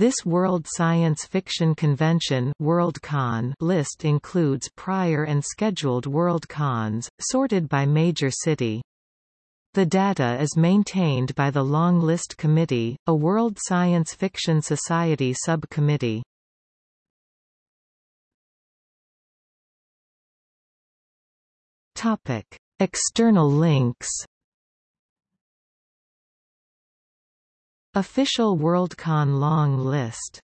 This World Science Fiction Convention WorldCon list includes prior and scheduled WorldCons, sorted by major city. The data is maintained by the Long List Committee, a World Science Fiction Society subcommittee. Topic: External links. Official WorldCon long list